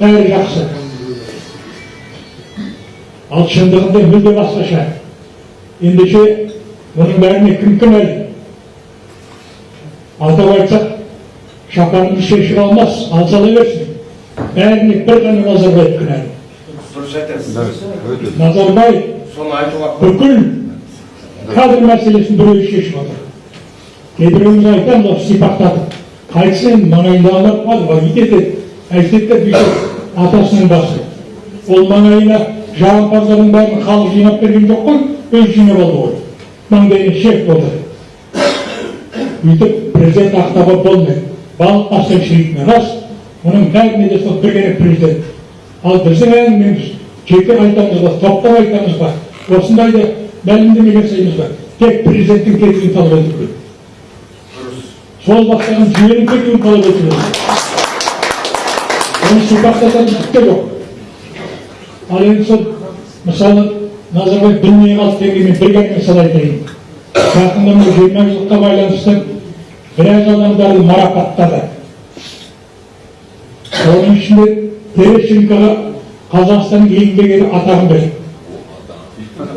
бәрі жақсы ал шындығында мүлде басқаша ендеше мұның бәріне кім кінәлі атап айтсақ шапанымды шешіп алмас ал сала берсін бәріне бір ғана назарбаев кінәлі дұрыс айтасыз назарбаев соны айтуға бүкіл кадр мәселесін біреу шешіп отыр кейбіреуіміз айтамыз осы сипақтатып қайтсын маңайында алып қалды ғой бүйтеді әйтеді бүйтеді атасының басы. Ол маңайына жағымпаздардың бәрін халық жинап берген жоқ қой өзі жинап алды ғой. Маңдайына шек болды. Бүйтіп президент ақтауға болмайды балық бастан шіритіні рас мұның бәріне де сол бір керек президент. Ал біздің әңгімеміз жеке айтамыз ба топтап айтамыз ба? Осындайды мәлімдеме жасаймыз ба? Тек президенттің кетуін талап ету керек сол бастаған жүйенің кетуін талап ету керек түк те жоқ ал енді сол мысалы назарбаев білмей қалды дегенмен бір әңгіме сал айтайын жақында мына жиырма жылдыққа байланысты біраз адамдарды марапаттады. Соның ішінде терещенкоға қазақстанның еңбек ері атағын берді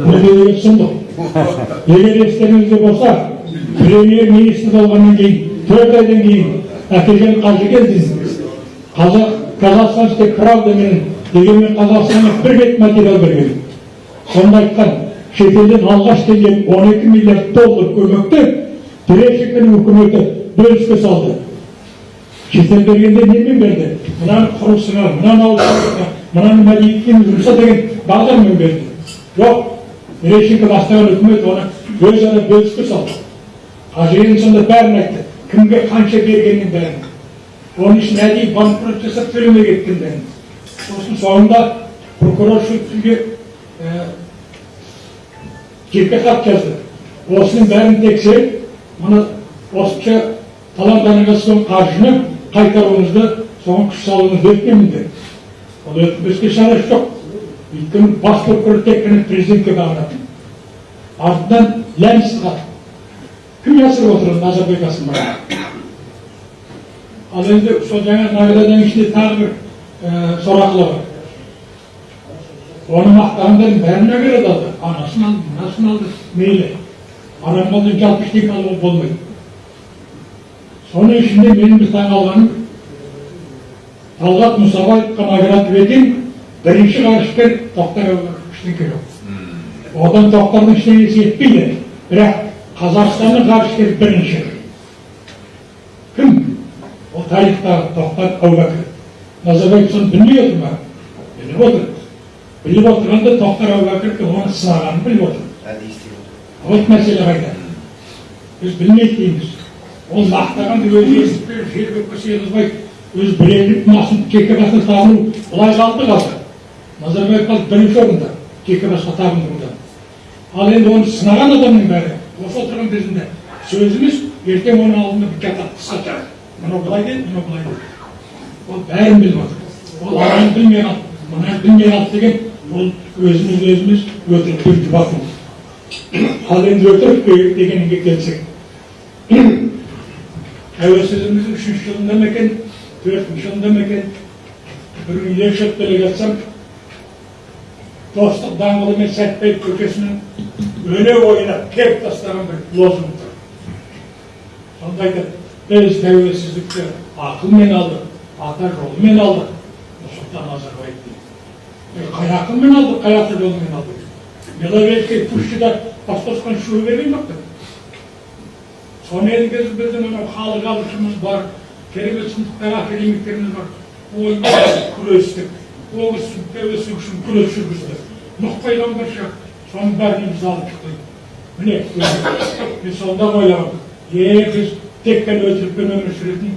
бұл деген сұмдық егер естеріңізде болса премьер министр болғаннан кейін төрт айдан кейін әкежан қажыгелдин қазақ казахстанская правда мен дегенмен қазақстанға бір бет материал берген сонда айтқан шетелден алғаш келген 12 миллиард доллар көмекті терещенконың үкіметі бөліске салды шетел бергенде немен берді мынаны құрылысыңа мынаны ауылшаруашылығына мынаны мәдениетке жұмса деген бағдармен берді жоқ терещенко бастаған үкімет оны өзара бөліске салды қажыген сонда бәрін айтты кімге қанша бергенін бәрін оның үшін әдейі банкрот жасап төлемей кеткен бәрін сосын соңында прокурор шутфинге жеке хат жазды осының бәрін тексеріп мына осынша талан-таражға түскен қаржыны қайтаруыңызды соған күш салуыңызды өтінемін деді ол өтінбеске шарасы жоқ өйткені бас прокурор тек қана президентке бағынатын артынан ләмсіз хат кім жасырып отыр назарбаев асқаров ал енді сол жаңа награданың ішінде тағы бір сорақылығы бар оны мақтағандардың бәрін награда алды анасын алды мынасын алды мейлі арам малдан жалпы ештеңе алуға болмайды соның ішінде менің бір таңқалғаным талғат мұсабаевқа награда берген бірінші ғарышкер тоқтар одан тоқтардың ештеңесі етпейді бірақ қазақстанның ғарышкері бірінші тарихтағы тоқтар әубәкіров назарбаев соны білмей отыр ма? Біліп отыр. Біліп отырғанда тоқтар әубәкіровке оны сынағанын біліп отыр. Вот мәселе қайда? Біз білмейді дейміз. Ол мақтағанды өзі естіп беріп жер көкке сыйғызбай өзі біреулік масын жеке басына табыну былай қалды қалды. Назарбаев қалды бірінші орында жеке басқа табындыруда ал енді оны сынаған адамның бәрі осы отырған кезінде сөз емес ертең оның алдында бір жатады тысқа шығады мынау былай деді мынау былай деді ол бәрін біліп отыр. Ол ананы білмей қалды. Мынаны білмей қалды деген ол өзіміз өзіміз өтірікпен жұбату ал енді өтірік дегенге келсек. Тәуелсіздігіміздің үшінші жылында ма екен? Төртінші жылында ма екен? Бір үйде шығып келе жатсам достық даңғылы мен сәтбаев көшесінің өне ойнап керіп тастаған бір лозунг тұр сонда айтады біз тәуелсіздікті ақылмен алдық ата жолымен алдық нұрсұлтан назарбаев дейді қай ақылмен алдық қай ата жолымен алдық беловежский пущада бастасқан шу берген жоқ та сонымен кезде біздің мынау халық жазушымыз бар керемет сыныптар академиктеріміз бар ой күрестік ол кісі тәуелсіздік үшін күрес жүргізді нұх пайғамбарша соның бәрін біз алып шықтық міне мен сонда біз тек қана өтірікпен өмір сүретін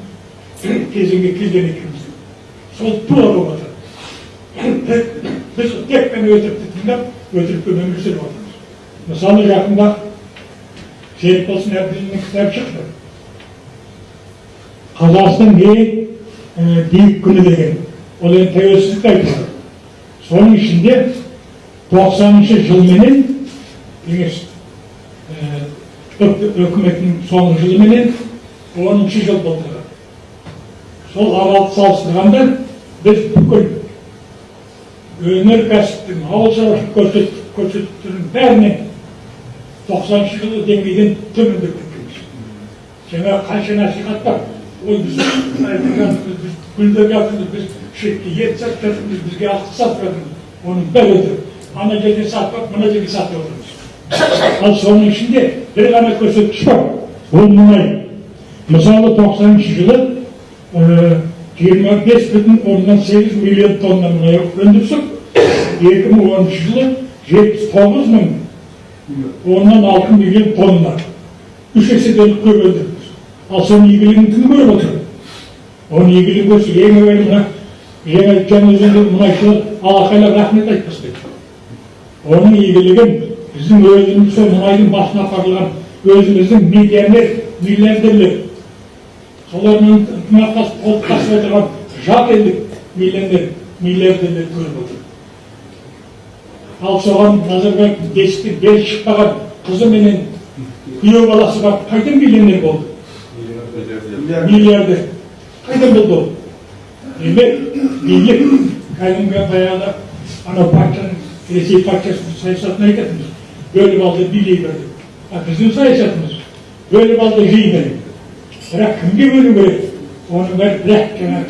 кезеңге келген екенбіз сол туа болып жатыр біз тек қана өтірікті тыңдап өтірікпен өмір сүріп отырмыз мысалы жақында серікболсын әбділдің кітабы шықты қазақстан ең биік күні деген ол енді тәуелсіздікті айтады соның ішінде тоқсаныншы жылменен кеңес үк- үкіметінің соңғы жылыменен оныншы жыл былтырғы сол аралықты салыстырғанда біз бүкіл өнеркәсіптің ауыл шаруашылық көрсет- көрсеткіштерінің бәрінен тоқсаныншы жылы деңгейден төмендеп кеткенбіз жаңа қанша насихаттап ой біз айтып жатырмыз біз шетке ет сатып жатырмыз бізге астық сатып жатырмыз оның бәрі өтірік ана жерде сатып мына жерге сатып отырмыз ал соның ішінде бір ғана көрсеткіш бар ол мұнай мысалы тоқсаныншы жылы жиырма бес бүтін оннан сегіз миллион тонна мұнай өндірсек екі мың оныншы жылы жетпіс тоғыз мың оннан алты миллион тонна үш еседен көп өндірдік ал соның игілігін кім көріп отыр оның игілігін көрсе ең әуелі мына жаңа жаңаөзендегі мұнайшылар алақайлап рахмет айтпас керек оның игілігін біздің өзіміз сол мұнайдың басына апарылған өзіміздің миллионер миллиардерлер солармен ынтымақтас қолтықтасып отырған жат елдік миллионер миллиардерлер көріп отыр. Ал соған назарбаевтың бесіктен бел шықпаған қызы менен күйеу баласы бар қайдан миллионер болды? Миллиардер. Қайдан болды? Ол демек билік кәдімгі баяғыда анау патшаның ресей патшасының саясатын айтатынбыз. Бөліп алды билей берді. А біздің саясатымыз бөліп алды жей береді бірақ кімге бөлу керек оның бәрі бір ақ қолында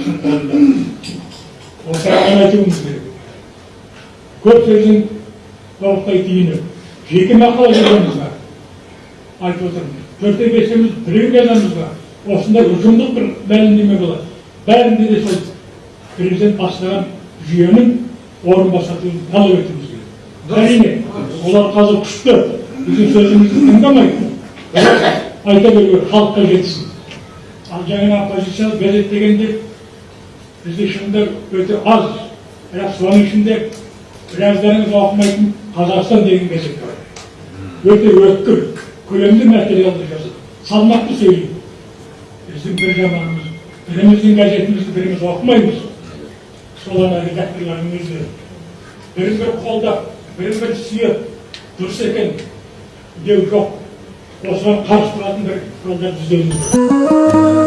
осыған айтуымыз керек көп сөздің толықтай түйіні жеке мақала жазамыз ба айтып отырмыз төртеу бесеуміз біреу жазамыз ба осындай ұжымдық бір мәлімдеме болады бәрінде де сол президент бастаған жүйенің орынбасарын талап етуіміз керек әрине олар қазір күшті біздің сөзімізді тыңдамайды айта беру керек халыққа жетсін ал жаңағы оппозициялық газет дегенде бізде шынында өте аз бірақ соның ішінде біраздарыңыз оқымайтын қазақстан деген газет бар өте өткір көлемді материалды жазады салмақты сөйлейді біздің бір жаманымыз біріміздің газетімізді біріміз оқымаймыз сол ана редакторлардың өздері бірін бірі қолдап бірін бірі сүйеп дұрыс екен деу жоқ осыған қарсы тұратын бір жолдарды іздеуіміз керек